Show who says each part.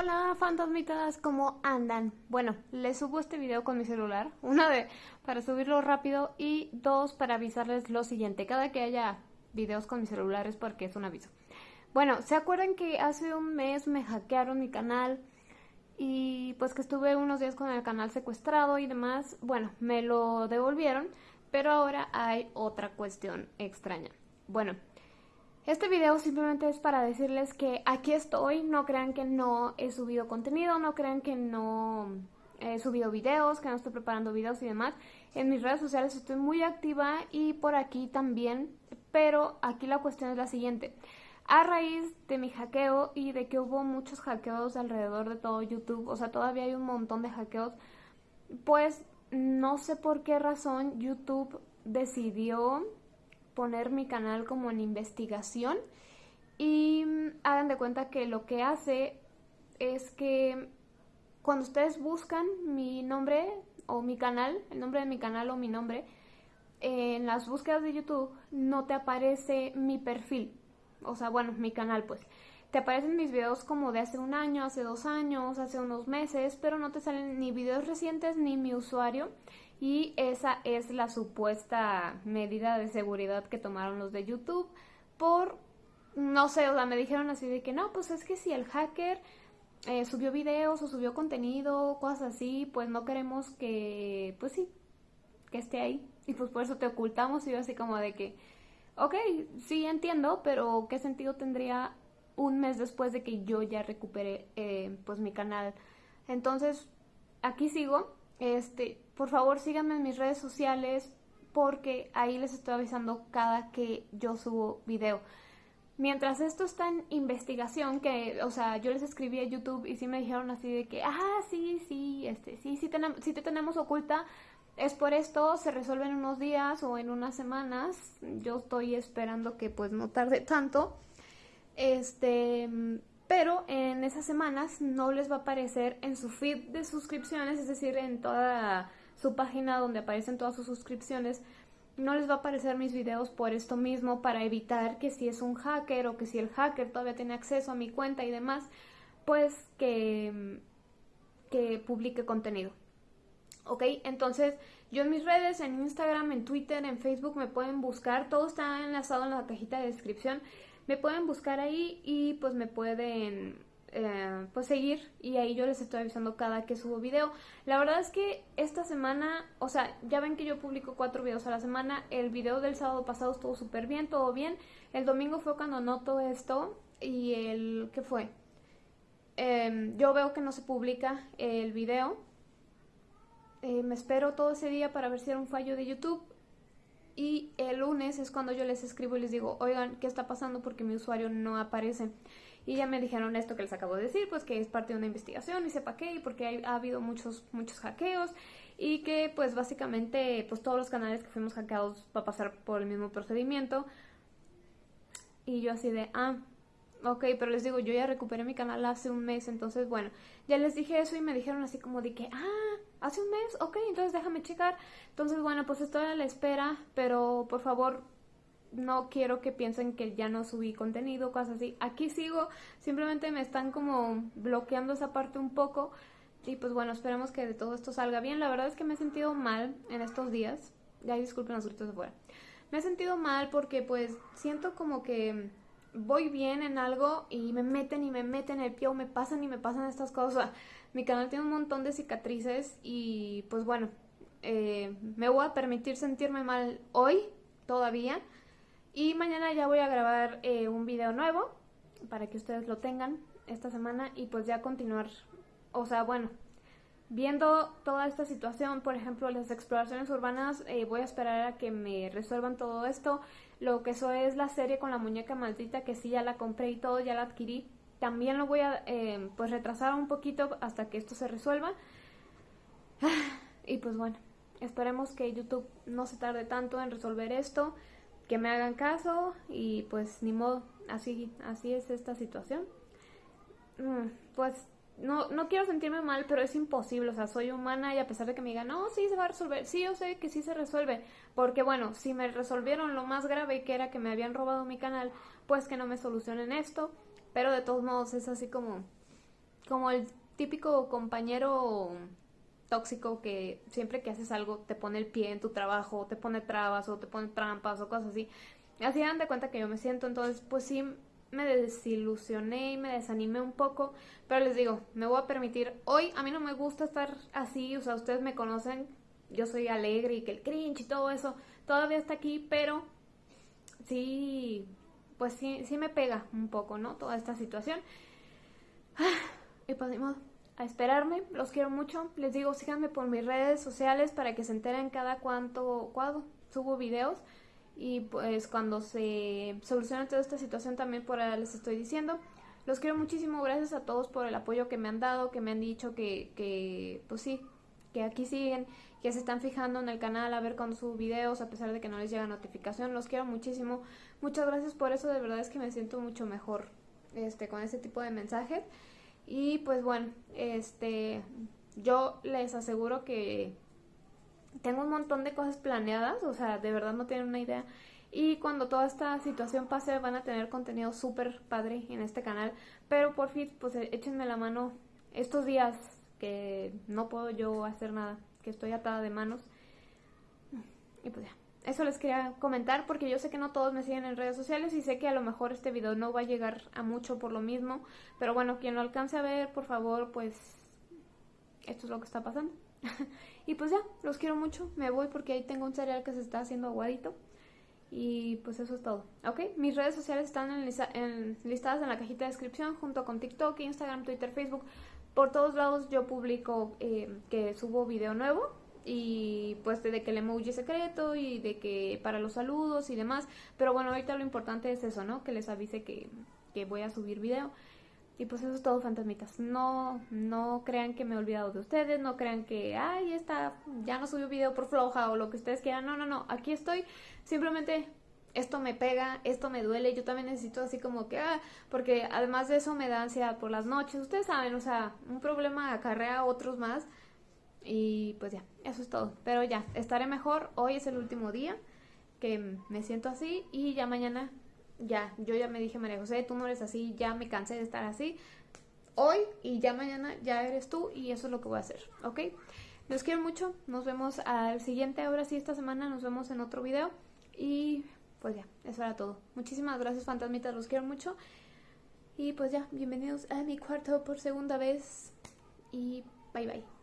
Speaker 1: Hola fantasmitas, ¿cómo andan? Bueno, les subo este video con mi celular, una de para subirlo rápido y dos para avisarles lo siguiente, cada que haya videos con mi celular es porque es un aviso. Bueno, ¿se acuerdan que hace un mes me hackearon mi canal y pues que estuve unos días con el canal secuestrado y demás? Bueno, me lo devolvieron, pero ahora hay otra cuestión extraña. Bueno, este video simplemente es para decirles que aquí estoy, no crean que no he subido contenido, no crean que no he subido videos, que no estoy preparando videos y demás. En mis redes sociales estoy muy activa y por aquí también, pero aquí la cuestión es la siguiente. A raíz de mi hackeo y de que hubo muchos hackeos alrededor de todo YouTube, o sea, todavía hay un montón de hackeos, pues no sé por qué razón YouTube decidió poner mi canal como en investigación y mm, hagan de cuenta que lo que hace es que cuando ustedes buscan mi nombre o mi canal, el nombre de mi canal o mi nombre, en las búsquedas de YouTube no te aparece mi perfil, o sea, bueno, mi canal pues. Te aparecen mis videos como de hace un año, hace dos años, hace unos meses, pero no te salen ni videos recientes ni mi usuario y esa es la supuesta medida de seguridad que tomaron los de YouTube por, no sé, o sea, me dijeron así de que no, pues es que si el hacker eh, subió videos o subió contenido, cosas así, pues no queremos que, pues sí, que esté ahí. Y pues por eso te ocultamos y yo así como de que, ok, sí entiendo, pero ¿qué sentido tendría un mes después de que yo ya recuperé eh, pues mi canal? Entonces, aquí sigo este, por favor síganme en mis redes sociales porque ahí les estoy avisando cada que yo subo video. Mientras esto está en investigación, que, o sea, yo les escribí a YouTube y sí me dijeron así de que, ah, sí, sí, este, sí, sí, tenemos, sí te tenemos oculta, es por esto, se resuelve en unos días o en unas semanas, yo estoy esperando que pues no tarde tanto, este, pero en esas semanas no les va a aparecer en su feed de suscripciones, es decir, en toda su página donde aparecen todas sus suscripciones, no les va a aparecer mis videos por esto mismo para evitar que si es un hacker o que si el hacker todavía tiene acceso a mi cuenta y demás, pues que, que publique contenido. ¿Ok? Entonces, yo en mis redes, en Instagram, en Twitter, en Facebook me pueden buscar, todo está enlazado en la cajita de descripción me pueden buscar ahí y pues me pueden eh, pues seguir y ahí yo les estoy avisando cada que subo video. La verdad es que esta semana, o sea, ya ven que yo publico cuatro videos a la semana, el video del sábado pasado estuvo súper bien, todo bien, el domingo fue cuando noto esto y el, ¿qué fue? Em, yo veo que no se publica el video, eh, me espero todo ese día para ver si era un fallo de YouTube y el lunes es cuando yo les escribo y les digo, oigan, ¿qué está pasando? Porque mi usuario no aparece. Y ya me dijeron esto que les acabo de decir, pues que es parte de una investigación y sepa qué, porque ha habido muchos, muchos hackeos y que pues básicamente pues todos los canales que fuimos hackeados va a pasar por el mismo procedimiento. Y yo así de, ah, ok, pero les digo, yo ya recuperé mi canal hace un mes, entonces bueno, ya les dije eso y me dijeron así como de que, ah, hace un mes, ok, entonces déjame checar. Entonces, bueno, pues estoy a la espera, pero por favor no quiero que piensen que ya no subí contenido, cosas así. Aquí sigo, simplemente me están como bloqueando esa parte un poco. Y pues bueno, esperemos que de todo esto salga bien. La verdad es que me he sentido mal en estos días. Ya disculpen los gritos de fuera. Me he sentido mal porque pues siento como que voy bien en algo y me meten y me meten el pie o me pasan y me pasan estas cosas. Mi canal tiene un montón de cicatrices y pues bueno, eh, me voy a permitir sentirme mal hoy todavía. Y mañana ya voy a grabar eh, un video nuevo para que ustedes lo tengan esta semana y pues ya continuar. O sea, bueno, viendo toda esta situación, por ejemplo, las exploraciones urbanas, eh, voy a esperar a que me resuelvan todo esto. Lo que eso es la serie con la muñeca maldita, que sí ya la compré y todo, ya la adquirí. También lo voy a eh, pues retrasar un poquito hasta que esto se resuelva. Y pues bueno, esperemos que YouTube no se tarde tanto en resolver esto, que me hagan caso y pues ni modo, así, así es esta situación. Mm, pues no, no quiero sentirme mal, pero es imposible, o sea, soy humana y a pesar de que me digan, no, sí se va a resolver, sí, yo sé que sí se resuelve, porque bueno, si me resolvieron lo más grave que era que me habían robado mi canal, pues que no me solucionen esto, pero de todos modos es así como, como el típico compañero tóxico que siempre que haces algo te pone el pie en tu trabajo, te pone trabas o te pone trampas o cosas así. Así dan de cuenta que yo me siento, entonces pues sí me desilusioné y me desanimé un poco, pero les digo, me voy a permitir, hoy a mí no me gusta estar así, o sea, ustedes me conocen, yo soy alegre y que el cringe y todo eso todavía está aquí, pero sí, pues sí, sí me pega un poco, ¿no? Toda esta situación. Y pues a esperarme, los quiero mucho, les digo, síganme por mis redes sociales para que se enteren cada cuánto, cuando subo videos y pues cuando se solucione toda esta situación también por ahí les estoy diciendo. Los quiero muchísimo, gracias a todos por el apoyo que me han dado, que me han dicho que, que pues sí, que aquí siguen, que se están fijando en el canal a ver cuando subo videos, a pesar de que no les llega notificación. Los quiero muchísimo. Muchas gracias por eso, de verdad es que me siento mucho mejor este, con ese tipo de mensajes. Y pues bueno, este, yo les aseguro que tengo un montón de cosas planeadas, o sea, de verdad no tienen una idea. Y cuando toda esta situación pase van a tener contenido súper padre en este canal. Pero por fin, pues eh, échenme la mano estos días que no puedo yo hacer nada, que estoy atada de manos. Y pues ya, eso les quería comentar porque yo sé que no todos me siguen en redes sociales y sé que a lo mejor este video no va a llegar a mucho por lo mismo. Pero bueno, quien lo alcance a ver, por favor, pues esto es lo que está pasando. y pues ya, los quiero mucho. Me voy porque ahí tengo un cereal que se está haciendo aguadito. Y pues eso es todo. ¿Ok? Mis redes sociales están en listadas en la cajita de descripción junto con TikTok, Instagram, Twitter, Facebook. Por todos lados yo publico eh, que subo video nuevo y pues de que el emoji secreto y de que para los saludos y demás. Pero bueno, ahorita lo importante es eso, ¿no? Que les avise que, que voy a subir video. Y pues eso es todo, fantasmitas. No, no crean que me he olvidado de ustedes, no crean que, ay, está, ya no subió video por floja o lo que ustedes quieran. No, no, no, aquí estoy. Simplemente esto me pega, esto me duele. Yo también necesito así como que, ah, porque además de eso me da ansiedad por las noches. Ustedes saben, o sea, un problema acarrea otros más. Y pues ya, eso es todo. Pero ya, estaré mejor. Hoy es el último día que me siento así y ya mañana ya, yo ya me dije, María José, tú no eres así, ya me cansé de estar así. Hoy y ya mañana ya eres tú y eso es lo que voy a hacer, ¿ok? Los quiero mucho, nos vemos al siguiente, ahora sí, esta semana nos vemos en otro video y pues ya, eso era todo. Muchísimas gracias fantasmitas, los quiero mucho y pues ya, bienvenidos a mi cuarto por segunda vez y bye bye.